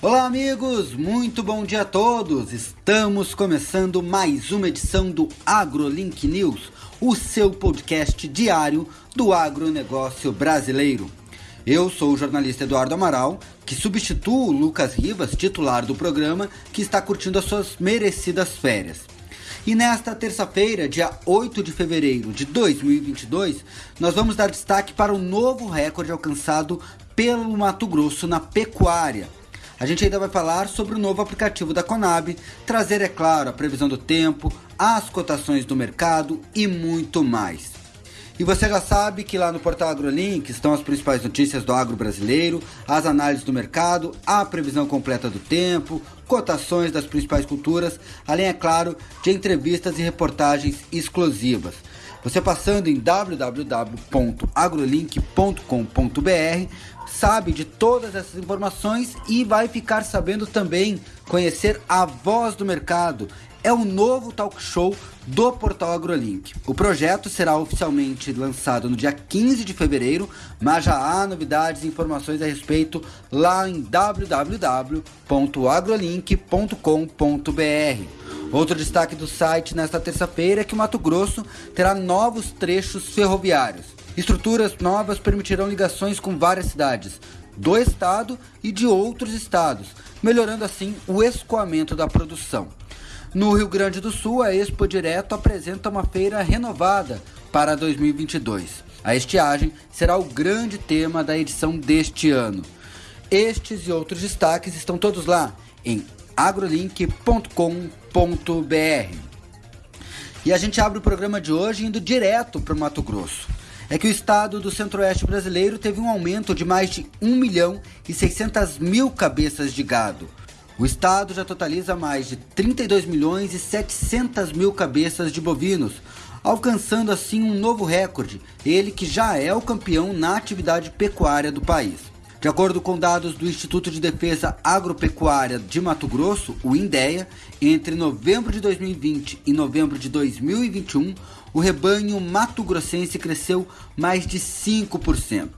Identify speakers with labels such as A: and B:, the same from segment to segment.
A: Olá, amigos! Muito bom dia a todos! Estamos começando mais uma edição do AgroLink News, o seu podcast diário do agronegócio brasileiro. Eu sou o jornalista Eduardo Amaral, que substitua o Lucas Rivas, titular do programa, que está curtindo as suas merecidas férias. E nesta terça-feira, dia 8 de fevereiro de 2022, nós vamos dar destaque para o novo recorde alcançado pelo Mato Grosso na pecuária a gente ainda vai falar sobre o novo aplicativo da Conab, trazer, é claro, a previsão do tempo, as cotações do mercado e muito mais. E você já sabe que lá no portal AgroLink estão as principais notícias do agro brasileiro, as análises do mercado, a previsão completa do tempo, cotações das principais culturas, além, é claro, de entrevistas e reportagens exclusivas. Você passando em www.agrolink.com.br sabe de todas essas informações e vai ficar sabendo também conhecer a voz do mercado. É o novo talk show do portal AgroLink. O projeto será oficialmente lançado no dia 15 de fevereiro, mas já há novidades e informações a respeito lá em www.agrolink.com.br. Outro destaque do site nesta terça-feira é que o Mato Grosso terá novos trechos ferroviários. Estruturas novas permitirão ligações com várias cidades do estado e de outros estados, melhorando assim o escoamento da produção. No Rio Grande do Sul, a Expo Direto apresenta uma feira renovada para 2022. A estiagem será o grande tema da edição deste ano. Estes e outros destaques estão todos lá em agrolink.com.br. E a gente abre o programa de hoje indo direto para o Mato Grosso é que o estado do centro-oeste brasileiro teve um aumento de mais de 1 milhão e 600 mil cabeças de gado. O estado já totaliza mais de 32 milhões e 700 mil cabeças de bovinos, alcançando assim um novo recorde, ele que já é o campeão na atividade pecuária do país. De acordo com dados do Instituto de Defesa Agropecuária de Mato Grosso, o INDEA, entre novembro de 2020 e novembro de 2021, o rebanho mato-grossense cresceu mais de 5%.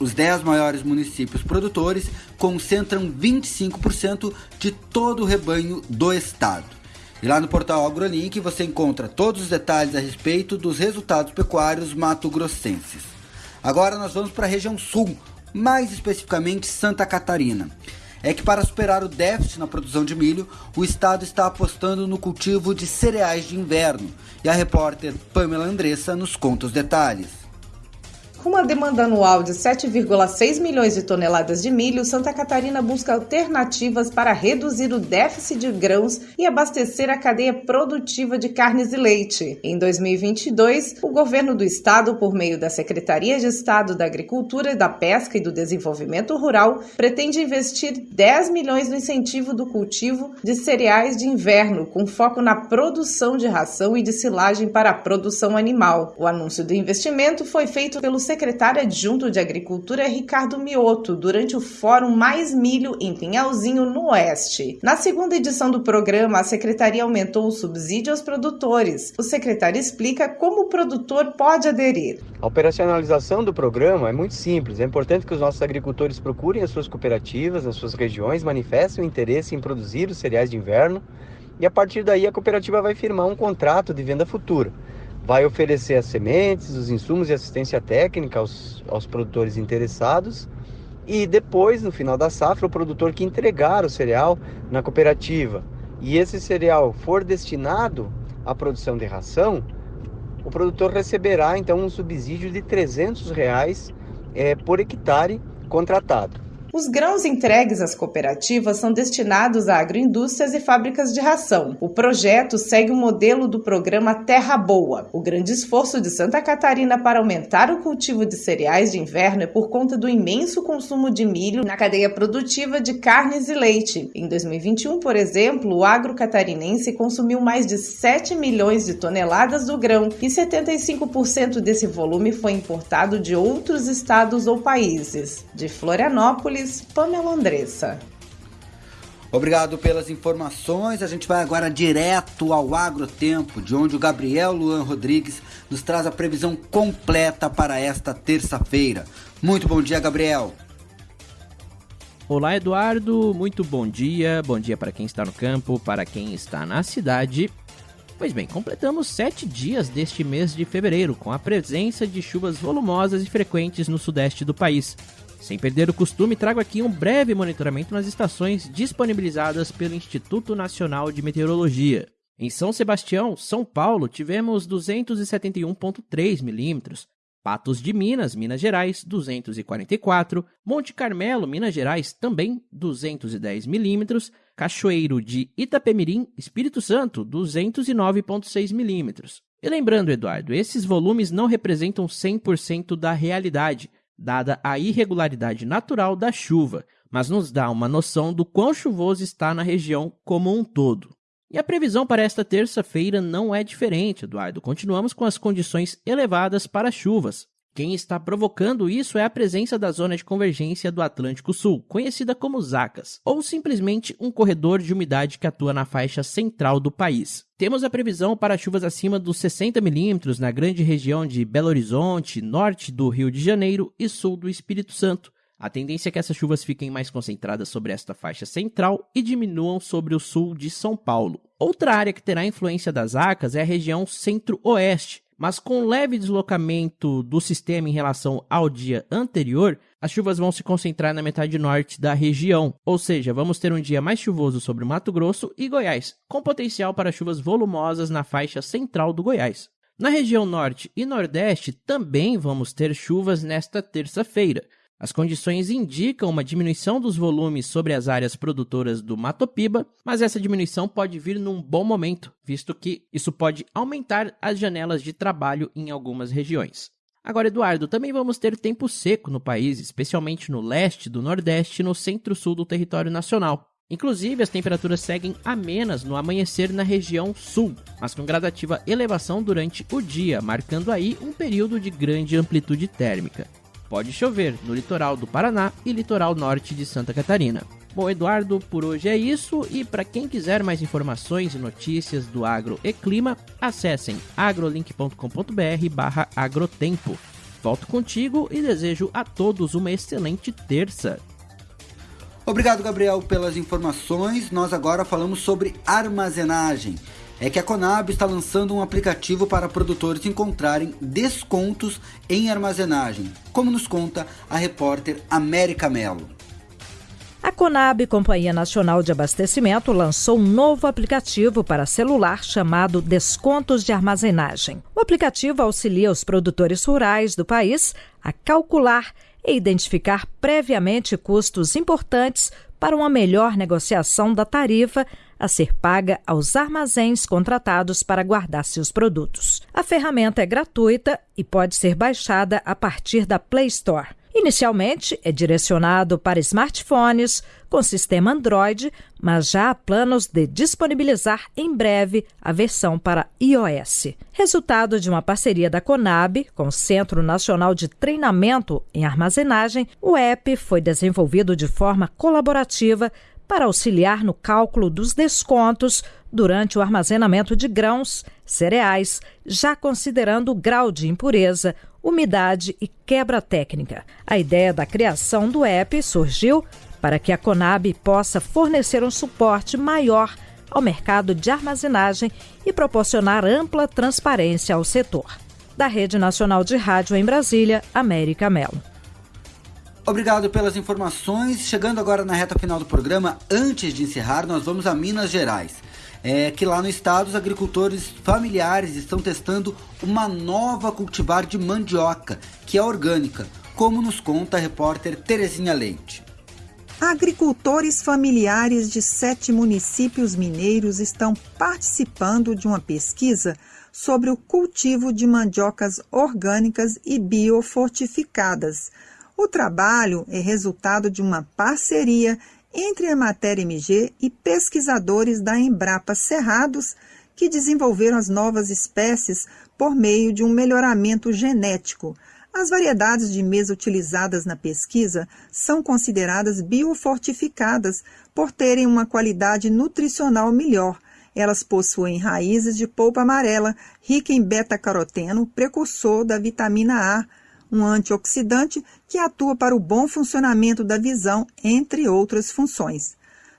A: Os 10 maiores municípios produtores concentram 25% de todo o rebanho do estado. E lá no portal AgroLink você encontra todos os detalhes a respeito dos resultados pecuários mato-grossenses. Agora nós vamos para a região sul, mais especificamente Santa Catarina é que para superar o déficit na produção de milho, o estado está apostando no cultivo de cereais de inverno. E a repórter Pamela Andressa nos conta os detalhes.
B: Com uma demanda anual de 7,6 milhões de toneladas de milho, Santa Catarina busca alternativas para reduzir o déficit de grãos e abastecer a cadeia produtiva de carnes e leite. Em 2022, o governo do estado, por meio da Secretaria de Estado da Agricultura, da Pesca e do Desenvolvimento Rural, pretende investir 10 milhões no incentivo do cultivo de cereais de inverno, com foco na produção de ração e de silagem para a produção animal. O anúncio do investimento foi feito pelo secretário adjunto de Agricultura Ricardo Mioto durante o Fórum Mais Milho em Pinhalzinho, no Oeste. Na segunda edição do programa, a secretaria aumentou o subsídio aos produtores. O secretário explica como o produtor pode aderir.
C: A operacionalização do programa é muito simples. É importante que os nossos agricultores procurem as suas cooperativas nas suas regiões, manifestem o interesse em produzir os cereais de inverno e a partir daí a cooperativa vai firmar um contrato de venda futura vai oferecer as sementes, os insumos e assistência técnica aos, aos produtores interessados. E depois, no final da safra, o produtor que entregar o cereal na cooperativa e esse cereal for destinado à produção de ração, o produtor receberá então um subsídio de 300 reais é, por hectare contratado.
B: Os grãos entregues às cooperativas são destinados a agroindústrias e fábricas de ração. O projeto segue o modelo do programa Terra Boa. O grande esforço de Santa Catarina para aumentar o cultivo de cereais de inverno é por conta do imenso consumo de milho na cadeia produtiva de carnes e leite. Em 2021, por exemplo, o agro catarinense consumiu mais de 7 milhões de toneladas do grão e 75% desse volume foi importado de outros estados ou países. De Florianópolis, Pamela Andressa.
A: Obrigado pelas informações. A gente vai agora direto ao Agrotempo, de onde o Gabriel Luan Rodrigues nos traz a previsão completa para esta terça-feira. Muito bom dia, Gabriel.
D: Olá, Eduardo. Muito bom dia. Bom dia para quem está no campo, para quem está na cidade. Pois bem, completamos sete dias deste mês de fevereiro com a presença de chuvas volumosas e frequentes no sudeste do país. Sem perder o costume, trago aqui um breve monitoramento nas estações disponibilizadas pelo Instituto Nacional de Meteorologia. Em São Sebastião, São Paulo, tivemos 271,3 milímetros, Patos de Minas, Minas Gerais, 244. Monte Carmelo, Minas Gerais, também 210 milímetros. Cachoeiro de Itapemirim, Espírito Santo, 209,6 milímetros. E lembrando, Eduardo, esses volumes não representam 100% da realidade, dada a irregularidade natural da chuva, mas nos dá uma noção do quão chuvoso está na região como um todo. E a previsão para esta terça-feira não é diferente, Eduardo. Continuamos com as condições elevadas para chuvas. Quem está provocando isso é a presença da zona de convergência do Atlântico Sul, conhecida como ZACAS, ou simplesmente um corredor de umidade que atua na faixa central do país. Temos a previsão para chuvas acima dos 60 milímetros na grande região de Belo Horizonte, norte do Rio de Janeiro e sul do Espírito Santo, a tendência é que essas chuvas fiquem mais concentradas sobre esta faixa central e diminuam sobre o sul de São Paulo. Outra área que terá influência das ACAS é a região centro-oeste, mas com leve deslocamento do sistema em relação ao dia anterior, as chuvas vão se concentrar na metade norte da região, ou seja, vamos ter um dia mais chuvoso sobre Mato Grosso e Goiás, com potencial para chuvas volumosas na faixa central do Goiás. Na região norte e nordeste também vamos ter chuvas nesta terça-feira, as condições indicam uma diminuição dos volumes sobre as áreas produtoras do Matopiba, mas essa diminuição pode vir num bom momento, visto que isso pode aumentar as janelas de trabalho em algumas regiões. Agora, Eduardo, também vamos ter tempo seco no país, especialmente no leste, do nordeste e no centro-sul do território nacional. Inclusive, as temperaturas seguem amenas no amanhecer na região sul, mas com gradativa elevação durante o dia, marcando aí um período de grande amplitude térmica pode chover no litoral do Paraná e litoral norte de Santa Catarina. Bom, Eduardo, por hoje é isso e para quem quiser mais informações e notícias do agro e clima, acessem agrolink.com.br/agrotempo. Volto contigo e desejo a todos uma excelente terça.
A: Obrigado, Gabriel, pelas informações. Nós agora falamos sobre armazenagem é que a Conab está lançando um aplicativo para produtores encontrarem descontos em armazenagem, como nos conta a repórter América Melo.
E: A Conab, Companhia Nacional de Abastecimento, lançou um novo aplicativo para celular chamado Descontos de Armazenagem. O aplicativo auxilia os produtores rurais do país a calcular e identificar previamente custos importantes para uma melhor negociação da tarifa a ser paga aos armazéns contratados para guardar seus produtos. A ferramenta é gratuita e pode ser baixada a partir da Play Store. Inicialmente é direcionado para smartphones com sistema Android, mas já há planos de disponibilizar em breve a versão para iOS. Resultado de uma parceria da Conab com o Centro Nacional de Treinamento em Armazenagem, o app foi desenvolvido de forma colaborativa para auxiliar no cálculo dos descontos durante o armazenamento de grãos, cereais, já considerando o grau de impureza, umidade e quebra técnica. A ideia da criação do app surgiu para que a Conab possa fornecer um suporte maior ao mercado de armazenagem e proporcionar ampla transparência ao setor. Da Rede Nacional de Rádio em Brasília, América Melo.
A: Obrigado pelas informações. Chegando agora na reta final do programa, antes de encerrar, nós vamos a Minas Gerais. É que lá no estado os agricultores familiares estão testando uma nova cultivar de mandioca, que é orgânica, como nos conta a repórter Terezinha Leite.
F: Agricultores familiares de sete municípios mineiros estão participando de uma pesquisa sobre o cultivo de mandiocas orgânicas e biofortificadas o trabalho é resultado de uma parceria entre a Matéria MG e pesquisadores da Embrapa Cerrados, que desenvolveram as novas espécies por meio de um melhoramento genético. As variedades de mesa utilizadas na pesquisa são consideradas biofortificadas por terem uma qualidade nutricional melhor. Elas possuem raízes de polpa amarela, rica em beta-caroteno, precursor da vitamina A, um antioxidante que atua para o bom funcionamento da visão, entre outras funções.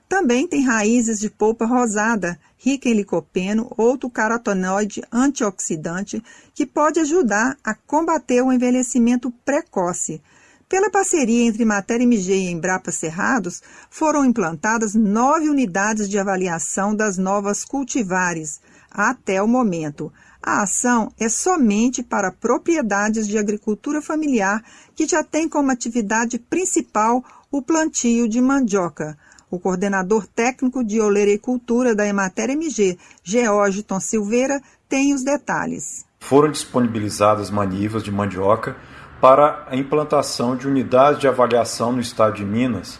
F: Também tem raízes de polpa rosada, rica em licopeno, outro carotenoide antioxidante, que pode ajudar a combater o envelhecimento precoce. Pela parceria entre Matéria MG e Embrapa Cerrados, foram implantadas nove unidades de avaliação das novas cultivares até o momento. A ação é somente para propriedades de agricultura familiar que já têm como atividade principal o plantio de mandioca. O coordenador técnico de oleicultura da Emater MG, Georgiton Silveira, tem os detalhes.
G: Foram disponibilizadas manivas de mandioca para a implantação de unidades de avaliação no estado de Minas,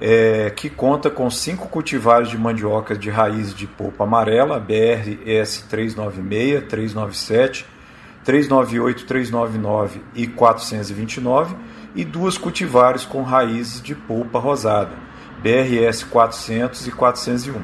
G: é, que conta com cinco cultivares de mandioca de raiz de polpa amarela, BRS 396, 397, 398, 399 e 429, e duas cultivares com raízes de polpa rosada, BRS 400 e 401.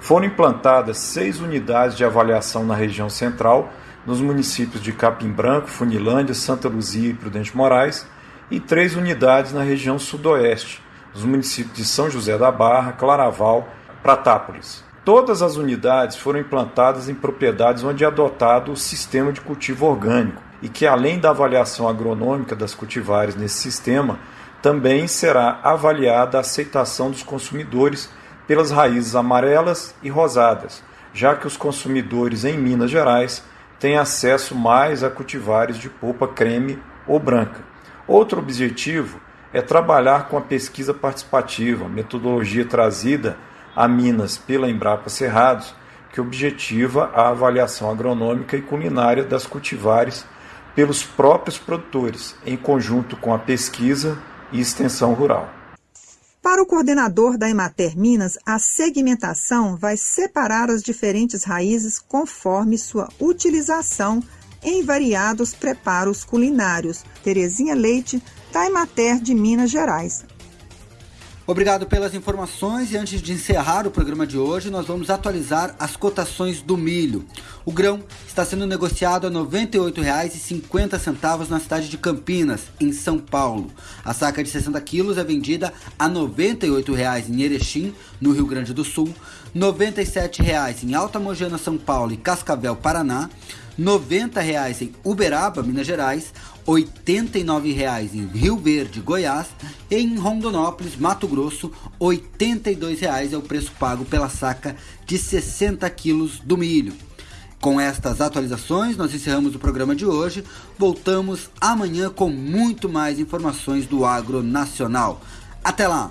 G: Foram implantadas seis unidades de avaliação na região central, nos municípios de Capim Branco, Funilândia, Santa Luzia e Prudente Moraes, e três unidades na região sudoeste, nos municípios de São José da Barra, Claraval, Pratápolis. Todas as unidades foram implantadas em propriedades onde é adotado o sistema de cultivo orgânico e que, além da avaliação agronômica das cultivares nesse sistema, também será avaliada a aceitação dos consumidores pelas raízes amarelas e rosadas, já que os consumidores em Minas Gerais têm acesso mais a cultivares de polpa creme ou branca. Outro objetivo é trabalhar com a pesquisa participativa, metodologia trazida a Minas pela Embrapa Cerrados, que objetiva a avaliação agronômica e culinária das cultivares pelos próprios produtores, em conjunto com a pesquisa e extensão rural.
F: Para o coordenador da Emater Minas, a segmentação vai separar as diferentes raízes conforme sua utilização em variados preparos culinários. Terezinha Leite, da Emater de Minas Gerais.
A: Obrigado pelas informações e antes de encerrar o programa de hoje, nós vamos atualizar as cotações do milho. O grão está sendo negociado a R$ 98,50 na cidade de Campinas, em São Paulo. A saca de 60 quilos é vendida a R$ 98,00 em Erechim, no Rio Grande do Sul, R$ 97,00 em Alta Mojana, São Paulo e Cascavel, Paraná, R$ 90,00 em Uberaba, Minas Gerais, R$ 89,00 em Rio Verde, Goiás e em Rondonópolis, Mato Grosso, R$ 82,00 é o preço pago pela saca de 60 quilos do milho. Com estas atualizações, nós encerramos o programa de hoje. Voltamos amanhã com muito mais informações do agro nacional. Até lá!